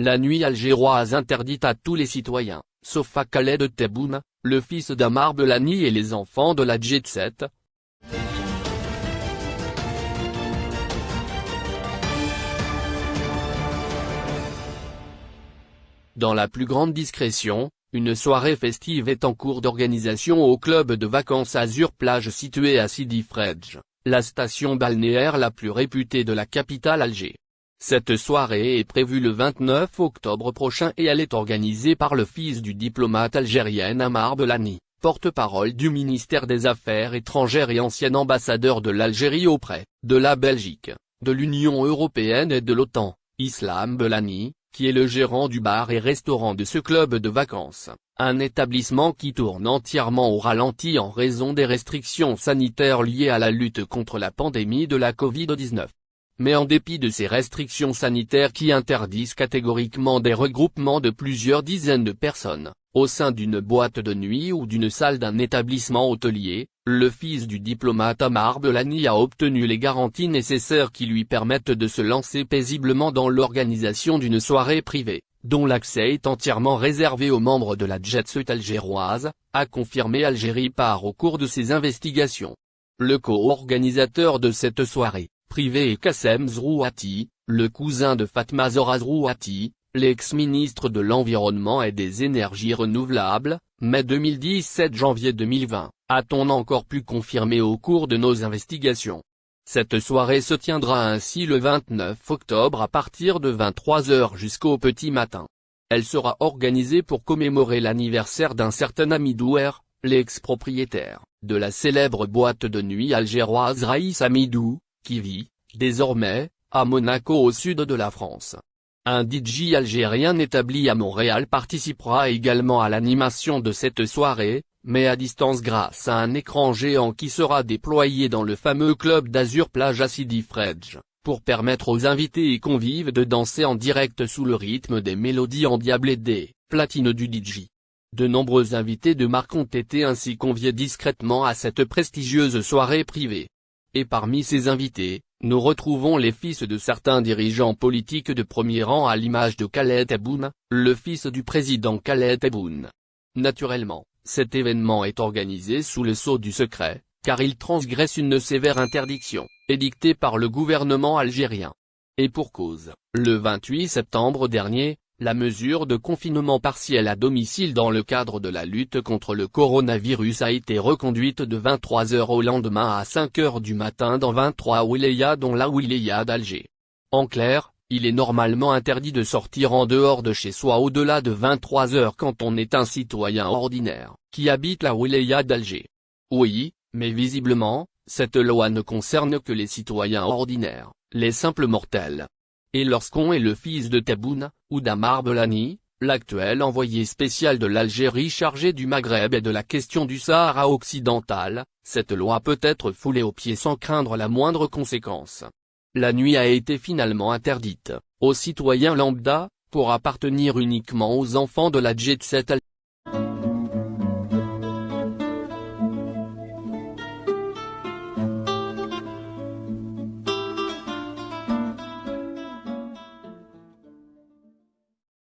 la nuit algéroise interdite à tous les citoyens, sauf à Khaled Tebboune, le fils d'Amar Belani et les enfants de la Jet Set. Dans la plus grande discrétion, une soirée festive est en cours d'organisation au club de vacances Azur Plage situé à Sidi Fredj, la station balnéaire la plus réputée de la capitale Alger. Cette soirée est prévue le 29 octobre prochain et elle est organisée par le fils du diplomate algérien Amar Belani, porte-parole du ministère des Affaires étrangères et ancien ambassadeur de l'Algérie auprès de la Belgique, de l'Union européenne et de l'OTAN, Islam Belani, qui est le gérant du bar et restaurant de ce club de vacances, un établissement qui tourne entièrement au ralenti en raison des restrictions sanitaires liées à la lutte contre la pandémie de la Covid-19 mais en dépit de ces restrictions sanitaires qui interdisent catégoriquement des regroupements de plusieurs dizaines de personnes, au sein d'une boîte de nuit ou d'une salle d'un établissement hôtelier, le fils du diplomate Amar Belani a obtenu les garanties nécessaires qui lui permettent de se lancer paisiblement dans l'organisation d'une soirée privée, dont l'accès est entièrement réservé aux membres de la jet set algéroise, a confirmé Algérie par au cours de ses investigations. Le co-organisateur de cette soirée, privé et Kassem Zrouati, le cousin de Fatma Zora Zrouati, l'ex-ministre de l'Environnement et des Énergies Renouvelables, mai 2017 janvier 2020, a-t-on encore pu confirmer au cours de nos investigations. Cette soirée se tiendra ainsi le 29 octobre à partir de 23h jusqu'au petit matin. Elle sera organisée pour commémorer l'anniversaire d'un certain Amidouer, l'ex-propriétaire, de la célèbre boîte de nuit algéroise Raïs Amidou, qui vit, désormais, à Monaco au sud de la France. Un DJ algérien établi à Montréal participera également à l'animation de cette soirée, mais à distance grâce à un écran géant qui sera déployé dans le fameux club d'Azur Plage à Sidi Fredj, pour permettre aux invités et convives de danser en direct sous le rythme des mélodies endiablées des platines du DJ. De nombreux invités de marque ont été ainsi conviés discrètement à cette prestigieuse soirée privée. Et parmi ces invités, nous retrouvons les fils de certains dirigeants politiques de premier rang à l'image de Khaled Tebboune, le fils du président Khaled Tebboune. Naturellement, cet événement est organisé sous le sceau du secret, car il transgresse une sévère interdiction, édictée par le gouvernement algérien. Et pour cause, le 28 septembre dernier, la mesure de confinement partiel à domicile dans le cadre de la lutte contre le coronavirus a été reconduite de 23h au lendemain à 5h du matin dans 23 wilayas dont la wilaya d'Alger. En clair, il est normalement interdit de sortir en dehors de chez soi au-delà de 23h quand on est un citoyen ordinaire, qui habite la wilaya d'Alger. Oui, mais visiblement, cette loi ne concerne que les citoyens ordinaires, les simples mortels. Et lorsqu'on est le fils de Tebboune, ou d'Amar Belani, l'actuel envoyé spécial de l'Algérie chargé du Maghreb et de la question du Sahara occidental, cette loi peut être foulée aux pieds sans craindre la moindre conséquence. La nuit a été finalement interdite, aux citoyens lambda, pour appartenir uniquement aux enfants de la jet set